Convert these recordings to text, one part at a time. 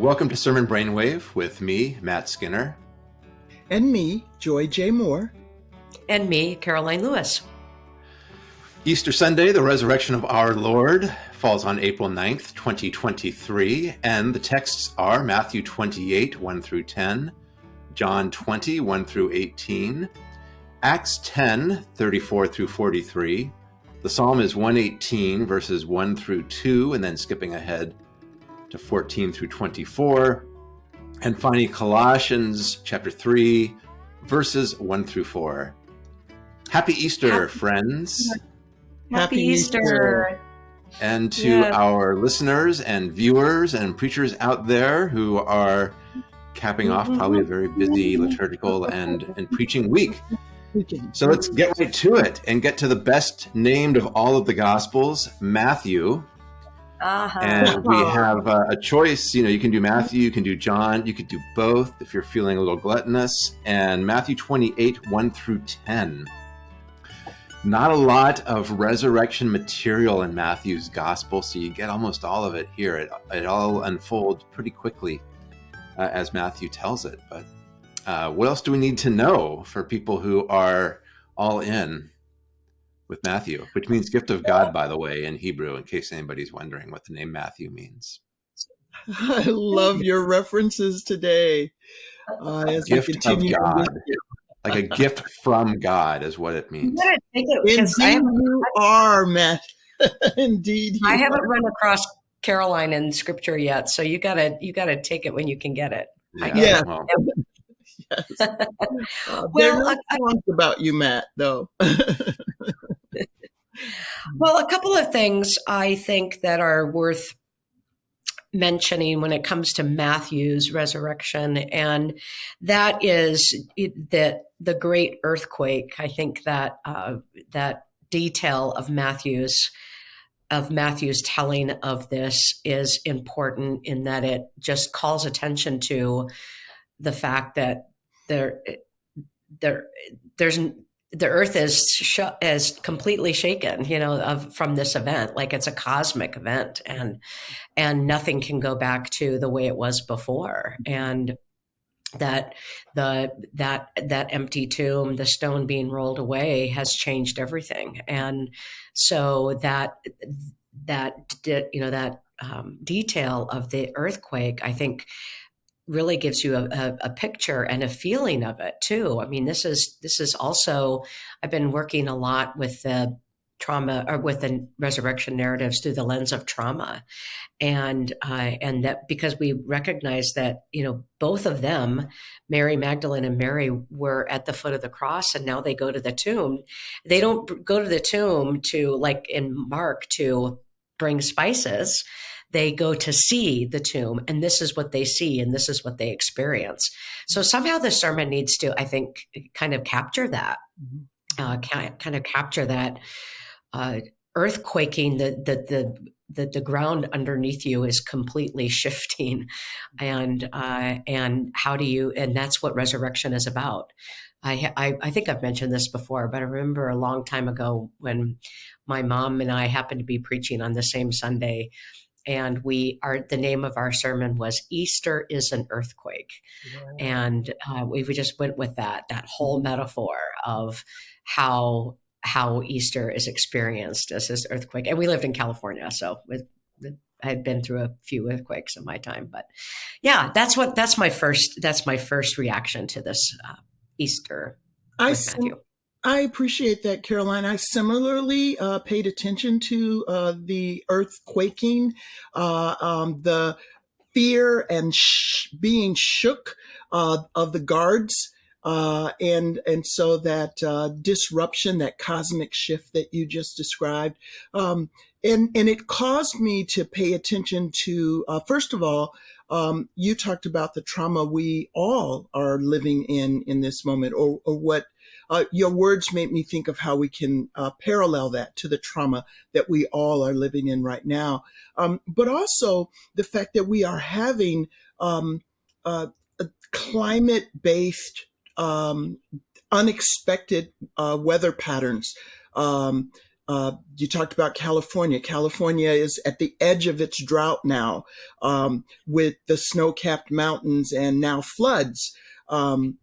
Welcome to Sermon Brainwave with me, Matt Skinner. And me, Joy J. Moore. And me, Karoline Lewis. Easter Sunday, the resurrection of our Lord, falls on April 9th, 2023, and the texts are Matthew 28, 1 through 10, John 20, 1 through 18, Acts 10, 34 through 43. The psalm is 118, verses 1 through 2, and then skipping ahead to 14 through 24. And finally, Colossians chapter 3, verses 1 through 4. Happy Easter, Happy friends. Happy, Happy Easter. Easter. And to yeah. our listeners and viewers and preachers out there who are capping off probably a very busy liturgical and, and preaching week. So let's get right to it and get to the best named of all of the Gospels, Matthew. Uh-huh. And we have uh, a choice. You know, you can do Matthew, you can do John, you could do both if you're feeling a little gluttonous. And Matthew 28, 1 through 10. Not a lot of resurrection material in Matthew's gospel, so you get almost all of it here. It, it all unfolds pretty quickly uh, as Matthew tells it. But uh, what else do we need to know for people who are all in with Matthew, which means gift of God, by the way, in Hebrew, in case anybody's wondering what the name Matthew means. I love your references today. Uh, as gift we continue of God. like a gift from God is what it means. It, Indeed, you are, Matt. Indeed, I haven't are. run across Karoline in Scripture yet, so you gotta you gotta take it when you can get it. Yeah. yeah. Well, yes. Uh, well, no I, about you, Matt, though. Well, a couple of things I think that are worth mentioning when it comes to Matthew's resurrection, and that is that the great earthquake. I think that uh, that detail of Matthew's of Matthew's telling of this is important in that it just calls attention to the fact that there there there's the earth is sh- is completely shaken you know of from this event. Like it's a cosmic event and and nothing can go back to the way it was before. And that the that that empty tomb the stone being rolled away has changed everything. And so that that you know that um, detail of the earthquake i think really gives you a, a, a, picture and a feeling of it too. I mean, this is this is also I've been working a lot with the trauma or with the resurrection narratives through the lens of trauma, and uh, and that because we recognize that you know both of them, Mary Magdalene and Mary, were at the foot of the cross, and now they go to the tomb. They don't go to the tomb to like in Mark to bring spices they go to see the tomb and this is what they see and this is what they experience. So somehow the sermon needs to, I think, kind of capture that, mm-hmm. uh, kind of capture that uh, earthquaking, the, the, the, the, the ground underneath you is completely shifting and uh, and how do you and that's what resurrection is about I, I, I think I've mentioned this before, but I remember a long time ago when my mom and I happened to be preaching on the same Sunday, and we are the name of our sermon was easter is an earthquake. And uh, we, we just went with that that whole metaphor of how how easter is experienced as this earthquake. And we lived in california so with, I had been through a few earthquakes in my time, but yeah, that's what that's my first that's my first reaction to this uh, Easter. I sim- I appreciate that, Karoline. I similarly uh, paid attention to uh, the earth quaking, uh, um, the fear and sh- being shook uh, of the guards. Uh, and and so that uh, disruption, that cosmic shift that you just described, um, and and it caused me to pay attention to first of all, um, you talked about the trauma we all are living in in this moment, or, or what uh, your words made me think of how we can uh, parallel that to the trauma that we all are living in right now. Um, but also the fact that we are having um, uh, climate based, um, unexpected uh, weather patterns. Um, uh, you talked about California. California is at the edge of its drought now, um, with the snow-capped mountains and now floods. Um,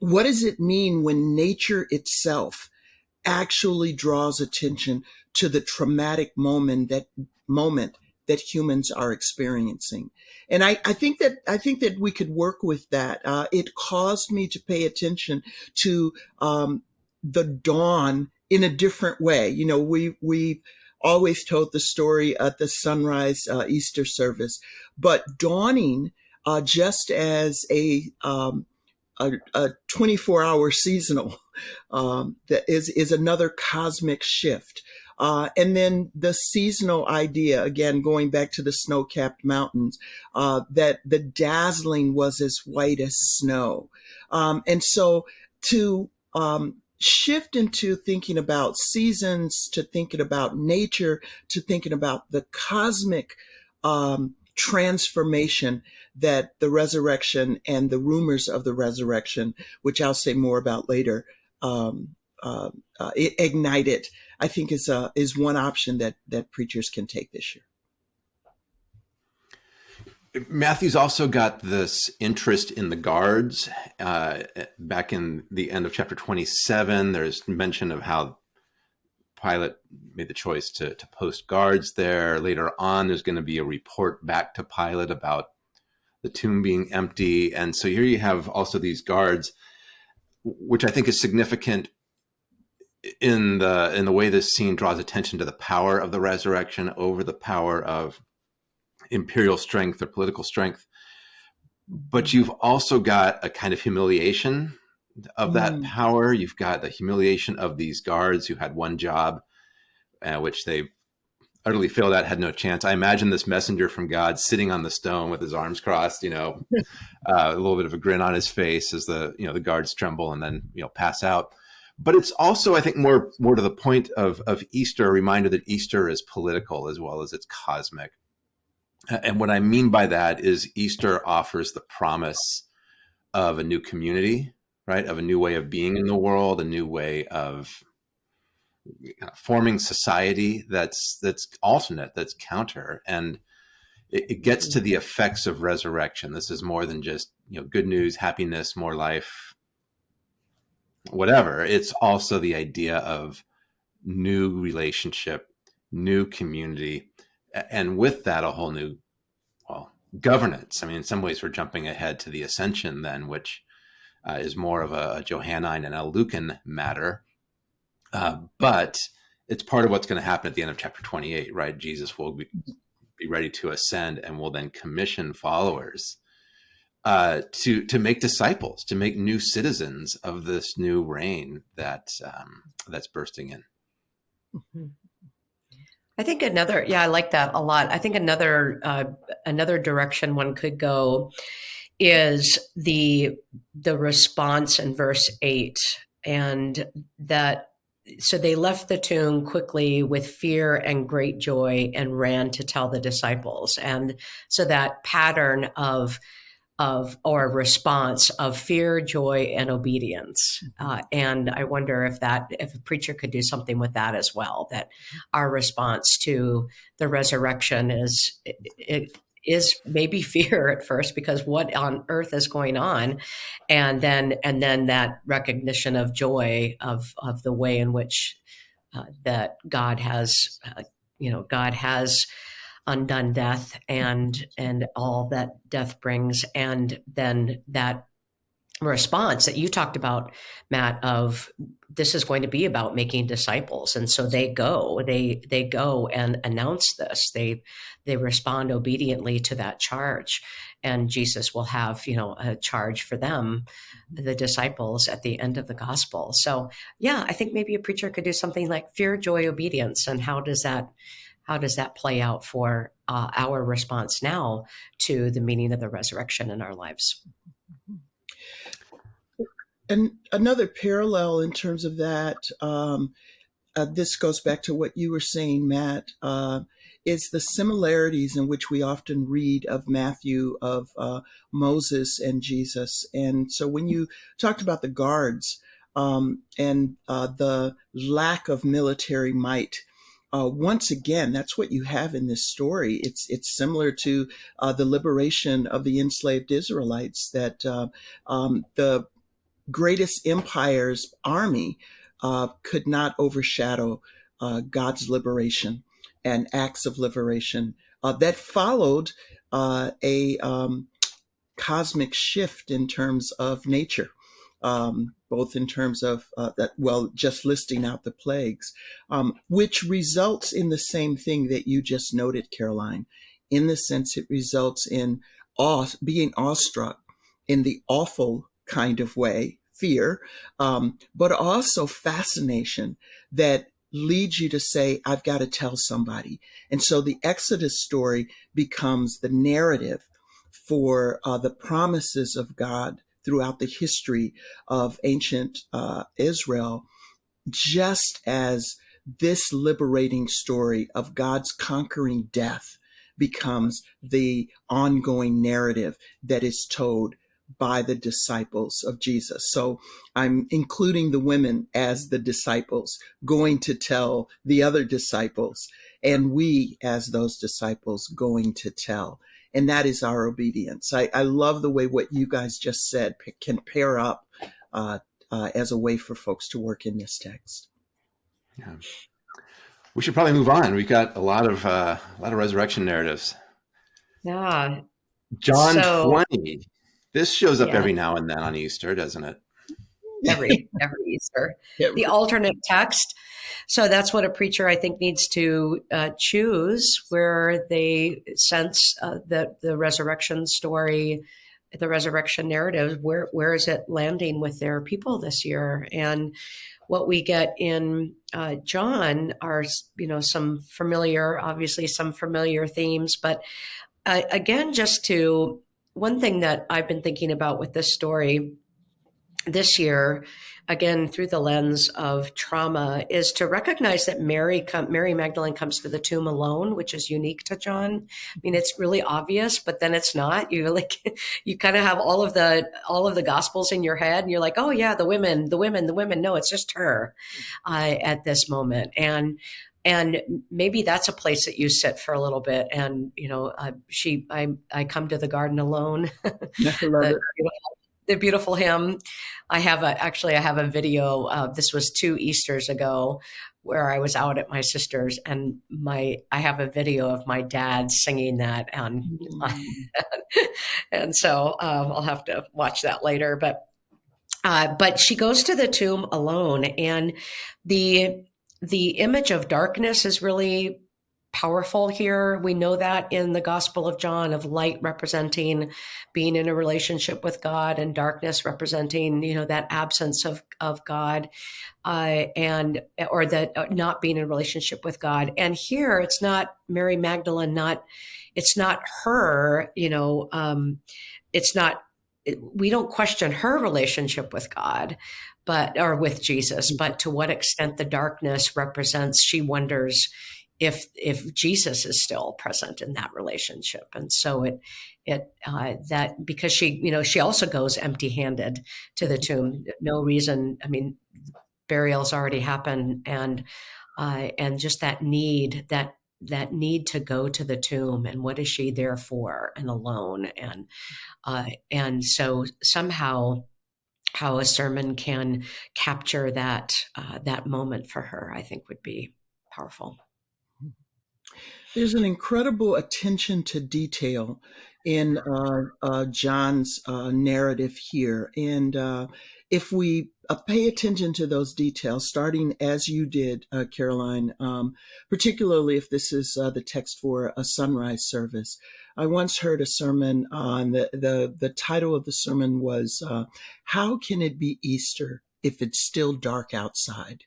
what does it mean when nature itself actually draws attention to the traumatic moment that moment that humans are experiencing? And I, I think that I think that we could work with that. Uh, it caused me to pay attention to um, the dawn in a different way. You know, we we always told the story at the sunrise uh, Easter service, but dawning uh, just as a um, a, a 24 hour seasonal um, that is is another cosmic shift. Uh, and then the seasonal idea, again, going back to the snow capped mountains, uh, that the dazzling was as white as snow. Um, and so to um, shift into thinking about seasons, to thinking about nature, to thinking about the cosmic um, transformation that the resurrection and the rumors of the resurrection, which I'll say more about later, um, uh, uh, ignited, I think is a, is one option that that preachers can take this year. Matthew's also got this interest in the guards. Uh, back in the end of chapter 27, there's mention of how Pilate made the choice to, to post guards there. Later on, there's going to be a report back to Pilate about the tomb being empty. And so here you have also these guards, which I think is significant in the in the way this scene draws attention to the power of the resurrection over the power of imperial strength or political strength. But you've also got a kind of humiliation of that mm. power. You've got the humiliation of these guards who had one job, uh, which they utterly failed at, had no chance. I imagine this messenger from God sitting on the stone with his arms crossed, you know, uh, a little bit of a grin on his face as the, you know, the guards tremble and then, you know, pass out. But it's also, I think, more more to the point of, of Easter, a reminder that Easter is political as well as it's cosmic. And what I mean by that is Easter offers the promise of a new community, right? Of a new way of being in the world, a new way of uh, forming society that's that's alternate, that's counter, and it, it, gets to the effects of resurrection. This is more than just you know good news, happiness, more life, whatever. It's also the idea of new relationship, new community, and with that, a whole new, well, governance. I mean, in some ways, we're jumping ahead to the ascension then, which uh, is more of a, Johannine and a Lucan matter. Uh, but it's part of what's going to happen at the end of chapter 28, right? Jesus will be, be ready to ascend and will then commission followers uh, to to make disciples, to make new citizens of this new reign that um, that's bursting in. Mm -hmm. I think another, yeah, I like that a lot. I think another uh, another direction one could go is the the response in verse eight, and that so they left the tomb quickly with fear and great joy and ran to tell the disciples, and so that pattern of of or response of fear, joy, and obedience. Uh, and I wonder if that if a preacher could do something with that as well. That our response to the resurrection is it, it is maybe fear at first because what on earth is going on, and then and then that recognition of joy of of the way in which uh, that God has, uh, you know, God has undone death and and all that death brings. And then that response that you talked about matt of this is going to be about making disciples. And so they go they they go and announce this. They they respond obediently to that charge. And jesus will have you know a charge for them the disciples at the end of the gospel. So yeah i think maybe a preacher could do something like fear joy obedience. And how does that how does that play out for uh, our response now to the meaning of the resurrection in our lives? And another parallel in terms of that, um, uh, this goes back to what you were saying, Matt, uh, is the similarities in which we often read of Matthew, of uh, Moses and Jesus. And so when you talked about the guards um, and uh, the lack of military might, uh, once again, that's what you have in this story. It's it's similar to uh, the liberation of the enslaved Israelites. That uh, um, the greatest empire's army uh, could not overshadow uh, God's liberation and acts of liberation uh, that followed a um, cosmic shift in terms of nature um, both in terms of uh, that, well, just listing out the plagues, um, which results in the same thing that you just noted, Karoline, In the sense, it results in awe, being awestruck in the awful kind of way, fear, um, but also fascination that leads you to say, I've got to tell somebody. And so the Exodus story becomes the narrative for uh, the promises of God throughout the history of ancient uh, Israel, just as this liberating story of God's conquering death becomes the ongoing narrative that is told by the disciples of Jesus. So I'm including the women as the disciples going to tell the other disciples, and we as those disciples going to tell and that is our obedience. I, I love the way what you guys just said can pair up uh, uh, as a way for folks to work in this text. Yeah. We should probably move on. We've got a lot of uh, a lot of resurrection narratives. Yeah. John so, 20. This shows up yeah. every now and then on Easter, doesn't it? Every every Easter. The alternate text so that's what a preacher, I think, needs to uh, choose where they sense uh, that the resurrection story, the resurrection narrative, where, where is it landing with their people this year? And what we get in uh, John are, you know, some familiar, obviously some familiar themes, but uh, again, just to one thing that I've been thinking about with this story this year again through the lens of trauma is to recognize that Mary Mary Magdalene comes to the tomb alone, which is unique to John. I mean, it's really obvious, but then it's not. You like you kind of have all of the all of the gospels in your head, and you're like, oh yeah, the women, the women, the women. No, it's just her uh, at this moment, and and maybe that's a place that you sit for a little bit and you know uh, she i i come to the garden alone the, the beautiful hymn. I have a, actually, I have a video. Uh, this was two Easters ago where I was out at my sister's and my, I have a video of my dad singing that. And, mm. and so um, I'll have to watch that later, but, uh, but she goes to the tomb alone and the, the image of darkness is really powerful here. We know that in the Gospel of John of light representing being in a relationship with God and darkness representing, you know, that absence of, of God uh, and or that uh, not being in relationship with God. And here it's not Mary Magdalene, not it's not her, you know, um, it's not we don't question her relationship with God but or with Jesus, but to what extent the darkness represents she wonders if if Jesus is still present in that relationship. And so it it uh, that because she you know she also goes empty handed to the tomb. No reason. I mean, burials already happened, and uh, and just that need that that need to go to the tomb and what is she there for and alone and uh, and so somehow how a sermon can capture that uh, that moment for her i think would be powerful. There's an incredible attention to detail in uh, uh, John's uh, narrative here. And uh, if we uh, pay attention to those details, starting as you did, uh, Karoline, um, particularly if this is the text for a sunrise service. I once heard a sermon on the, the, the title of the sermon was, How Can It Be Easter If It's Still Dark Outside?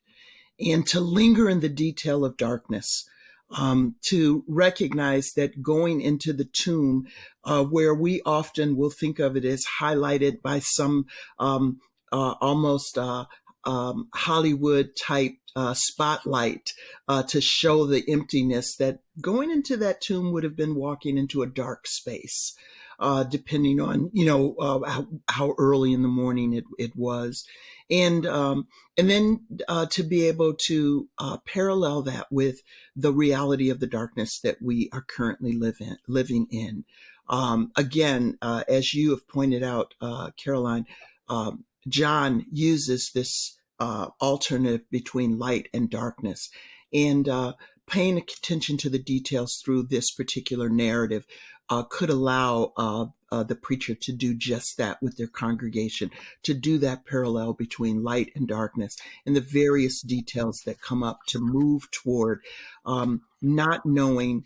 And to linger in the detail of darkness um, to recognize that going into the tomb, uh, where we often will think of it as highlighted by some um, uh, almost uh, um, Hollywood type uh, spotlight uh, to show the emptiness that going into that tomb would have been walking into a dark space. Uh, depending on you know uh, how, how, early in the morning it, it was, and um, and then uh, to be able to uh, parallel that with the reality of the darkness that we are currently living living in. Um, again, uh, as you have pointed out, uh, Karoline, um, John uses this alternative between light and darkness. And paying attention to the details through this particular narrative uh, could allow uh, uh, the preacher to do just that with their congregation, to do that parallel between light and darkness and the various details that come up to move toward um, not knowing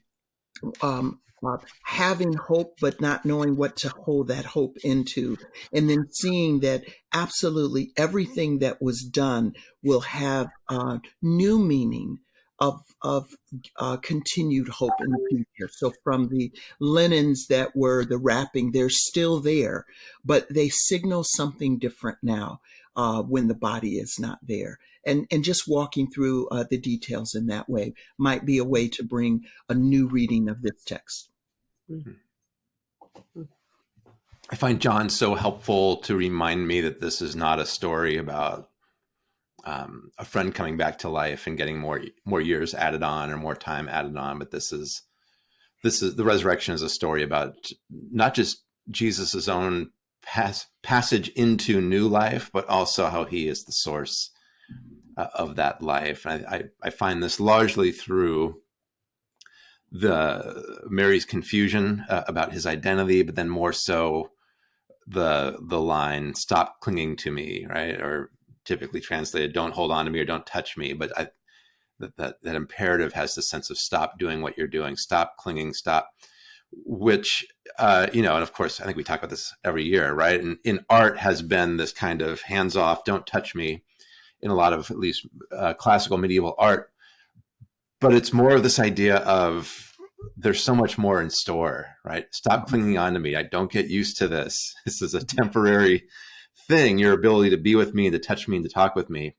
um, uh, having hope but not knowing what to hold that hope into and then seeing that absolutely everything that was done will have uh, new meaning of of uh, continued hope in the future. So from the linens that were the wrapping, they're still there, but they signal something different now uh, when the body is not there. And and just walking through uh, the details in that way might be a way to bring a new reading of this text. Mm-hmm. I find John so helpful to remind me that this is not a story about um, a friend coming back to life and getting more more years added on or more time added on, but this is this is the resurrection is a story about not just Jesus's own pass, passage into new life, but also how he is the source uh, of that life. I, I, I find this largely through the Mary's confusion uh, about his identity, but then more so the the line "Stop clinging to me," right? Or typically translated, "Don't hold on to me" or "Don't touch me." But I, that, that that imperative has the sense of stop doing what you're doing, stop clinging, stop. Which uh, you know, and of course, I think we talk about this every year, right? And in art has been this kind of hands off, don't touch me, in a lot of at least uh, classical medieval art but it's more of this idea of there's so much more in store, right? Stop clinging on to me. I don't get used to this. This is a temporary thing. Your ability to be with me, to touch me, and to talk with me.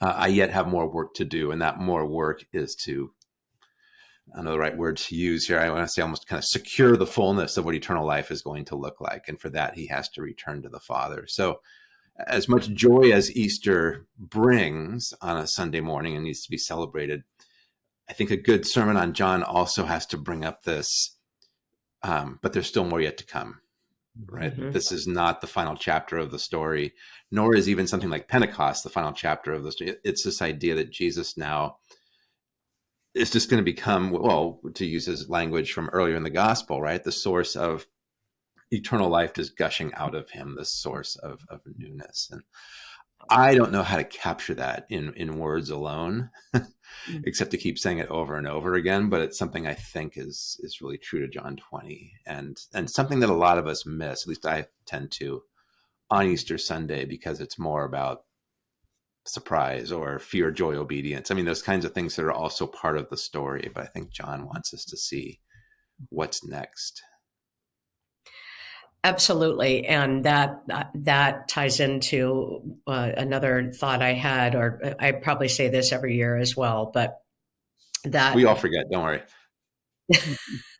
Uh, I yet have more work to do, and that more work is to I don't know the right word to use here. I want to say almost kind of secure the fullness of what eternal life is going to look like, and for that he has to return to the Father. So, as much joy as Easter brings on a Sunday morning and needs to be celebrated, I think a good sermon on John also has to bring up this, um, but there's still more yet to come, right? Mm-hmm. This is not the final chapter of the story, nor is even something like Pentecost the final chapter of the story. It's this idea that Jesus now is just going to become, well, to use his language from earlier in the gospel, right? The source of eternal life just gushing out of him, the source of, of newness. And I don't know how to capture that in, in words alone. Mm. except to keep saying it over and over again. But it's something I think is is really true to John 20 and and something that a lot of us miss, at least I tend to on Easter Sunday because it's more about surprise or fear, joy, obedience. I mean, those kinds of things that are also part of the story. But I think John wants us to see what's next. Absolutely, and that that ties into uh, another thought I had, or I probably say this every year as well, but that we all forget. Don't worry,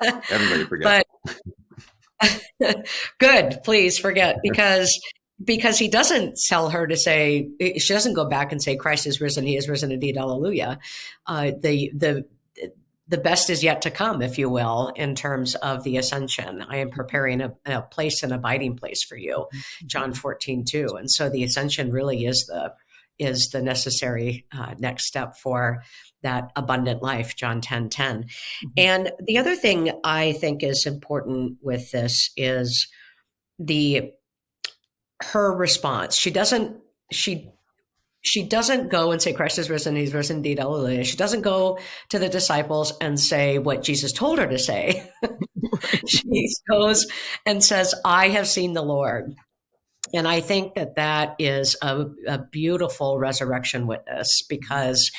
everybody forget. But good, please forget because because he doesn't tell her to say she doesn't go back and say Christ is risen, he is risen indeed, hallelujah. Uh, the the the best is yet to come, if you will, in terms of the ascension. I am preparing a, a place, an abiding place for you, mm-hmm. John 14, 2. And so the ascension really is the is the necessary uh, next step for that abundant life, John 10, 10. Mm-hmm. And the other thing I think is important with this is the her response. She doesn't she she doesn't go and say Christ is risen, he's risen indeed, hallelujah. She doesn't go to the disciples and say what Jesus told her to say. she goes and says, I have seen the Lord. And I think that that is a, a beautiful resurrection witness because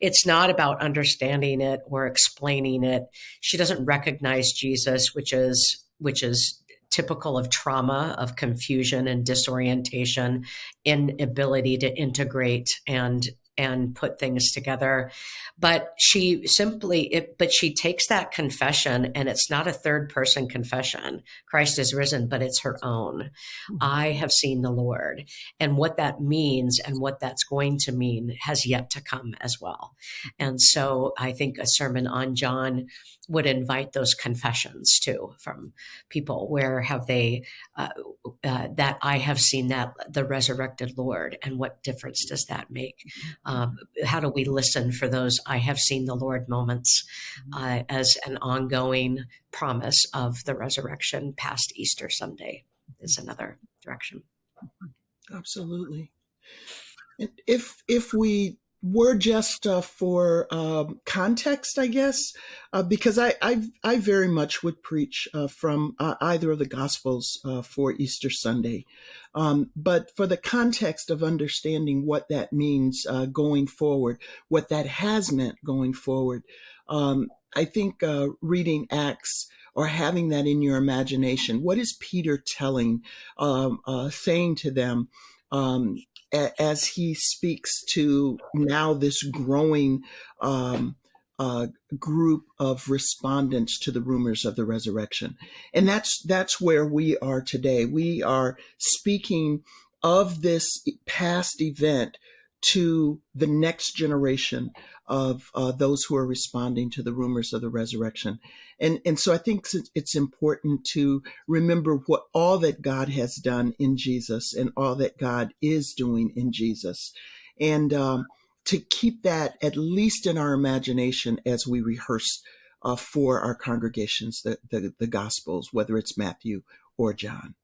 it's not about understanding it or explaining it. She doesn't recognize Jesus, which is which is typical of trauma, of confusion and disorientation, inability to integrate and and put things together. But she simply, it, but she takes that confession and it's not a third person confession. Christ is risen, but it's her own. Mm-hmm. I have seen the Lord. And what that means and what that's going to mean has yet to come as well. And so I think a sermon on John would invite those confessions too from people where have they uh, uh, that i have seen that the resurrected lord and what difference does that make um, how do we listen for those i have seen the lord moments uh, as an ongoing promise of the resurrection past easter sunday is another direction. Absolutely. If if we were just uh, for um, context, I guess, uh, because I, I, I very much would preach uh, from uh, either of the Gospels uh, for Easter Sunday, um, but for the context of understanding what that means uh, going forward, what that has meant going forward, um, I think reading Acts or having that in your imagination, what is Peter telling, um, saying to them? Um, as he speaks to now this growing um, uh, group of respondents to the rumors of the resurrection, and that's that's where we are today. We are speaking of this past event to the next generation of uh, those who are responding to the rumors of the resurrection. And, and so I think it's important to remember what all that God has done in Jesus and all that God is doing in Jesus. And um, to keep that at least in our imagination as we rehearse uh, for our congregations, the, the, the Gospels, whether it's Matthew or John.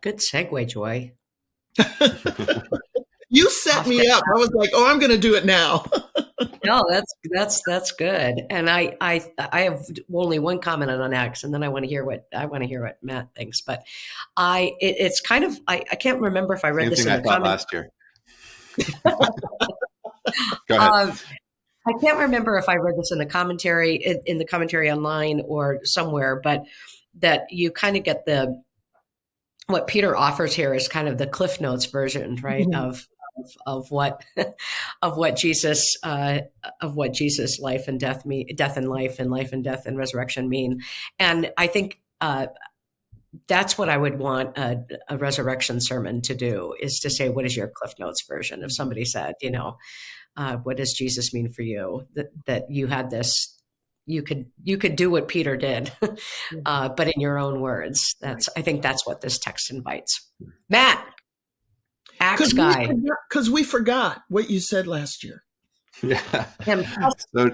Good segue, Joy. You set me up. I was like, "Oh, I'm going to do it now." no, that's that's that's good. And I I I have only one comment on Acts, and then I want to hear what I want to hear what Matt thinks. But I it, it's kind of I, I can't remember if I read Same this in I the comment last year. Go ahead. Um, I can't remember if I read this in the commentary in, in the commentary online or somewhere, but that you kind of get the what Peter offers here is kind of the Cliff Notes version, right? Mm-hmm. Of of, of what of what Jesus uh, of what Jesus life and death mean death and life and life and death and resurrection mean. And I think uh, that's what I would want a, a, resurrection sermon to do is to say what is your Cliff Notes version? If somebody said you know uh, what does Jesus mean for you? That that you had this you could you could do what Peter did, uh, but in your own words. That's I think that's what this text invites. Matt, Acts guy. Because we, we, forgot what you said last year. Yeah. so,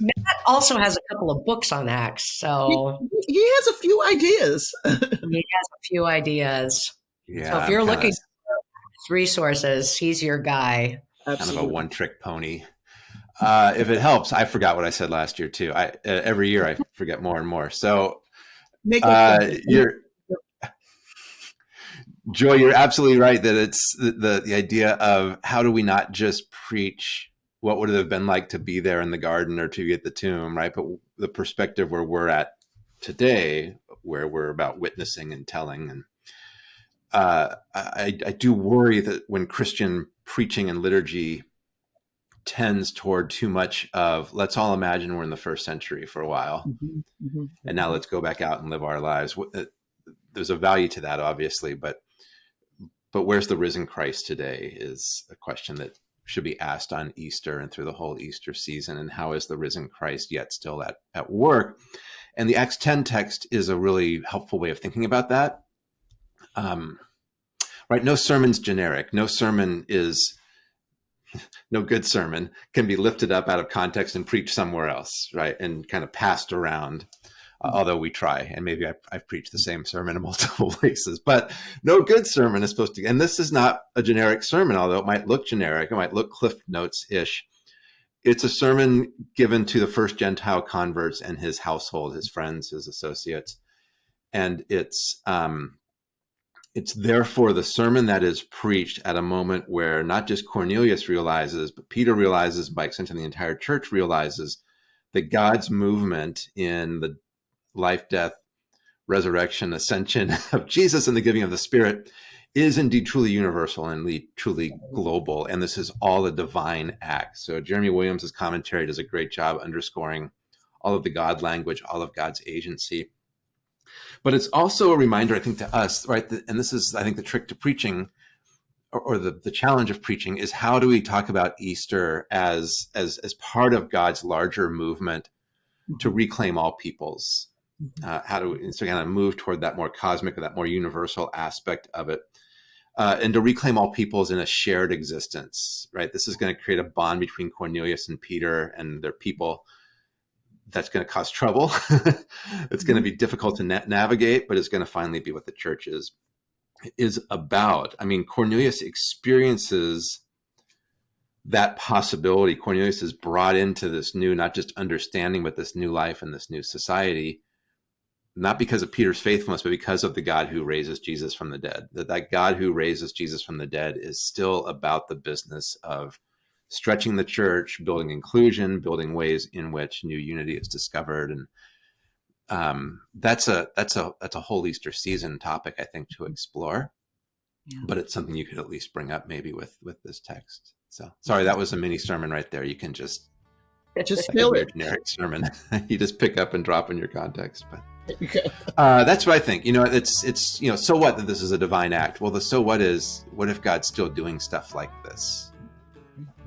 Matt also has a couple of books on Acts, so he, he has a few ideas. he has a few ideas. Yeah. So if you're looking for resources, he's your guy. Absolutely. Kind of a one-trick pony. Uh, if it helps, I forgot what I said last year too. I uh, every year I forget more and more. So uh, you're Joy, you're absolutely right that it's the, the, the idea of how do we not just preach what would it have been like to be there in the garden or to be at the tomb, right? But the perspective where we're at today, where we're about witnessing and telling, and uh, I, I do worry that when Christian preaching and liturgy tends toward too much of let's all imagine we're in the first century for a while, mm -hmm, mm -hmm. and now let's go back out and live our lives. Uh, there's a value to that, obviously, but but where's the risen Christ today is a question that should be asked on Easter and through the whole Easter season. And how is the risen Christ yet still at, at work? And the Acts 10 text is a really helpful way of thinking about that. Um, right? No sermon's generic. No sermon is, no good sermon can be lifted up out of context and preached somewhere else, right? And kind of passed around uh, although we try, and maybe I, I've preached the same sermon in multiple places, but no good sermon is supposed to, and this is not a generic sermon, although it might look generic, it might look Cliff Notes-ish. It's a sermon given to the first Gentile converts and his household, his friends, his associates. And it's, um, it's therefore the sermon that is preached at a moment where not just Cornelius realizes, but Peter realizes, by extension, the entire church realizes that God's movement in the life, death, resurrection, ascension of Jesus and the giving of the Spirit is indeed truly universal and truly global. And this is all a divine act. So Jeremy Williams' commentary does a great job underscoring all of the God language, all of God's agency. But it's also a reminder, I think, to us, right? And this is, I think, the trick to preaching or, or the, the challenge of preaching is how do we talk about Easter as, as, as part of God's larger movement to reclaim all peoples? Mm-hmm. Uh, how do we so kind of move toward that more cosmic or that more universal aspect of it? Uh, and to reclaim all peoples in a shared existence, right? This is going to create a bond between Cornelius and Peter and their people that's going to cause trouble. it's going to mm-hmm. be difficult to na navigate, but it's going to finally be what the church is is about. I mean, Cornelius experiences that possibility. Cornelius is brought into this new, not just understanding, but this new life and this new society, not because of Peter's faithfulness, but because of the God who raises Jesus from the dead. That that God who raises Jesus from the dead is still about the business of stretching the church, building inclusion, building ways in which new unity is discovered. And um, that's a that's a that's a whole Easter season topic, I think, to explore. Yeah. But it's something you could at least bring up maybe with with this text. So sorry, that was a mini sermon right there. You can just just like fill it. Generic sermon. you just pick up and drop in your context, but. Uh, that's what I think. You know, it's it's you know, so what that this is a divine act. Well, the so what is what if God's still doing stuff like this?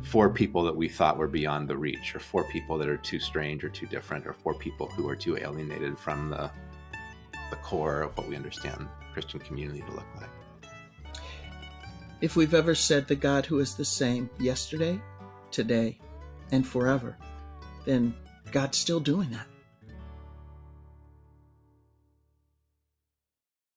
for people that we thought were beyond the reach, or for people that are too strange or too different, or for people who are too alienated from the the core of what we understand Christian community to look like. If we've ever said the God who is the same yesterday, today, and forever, then God's still doing that.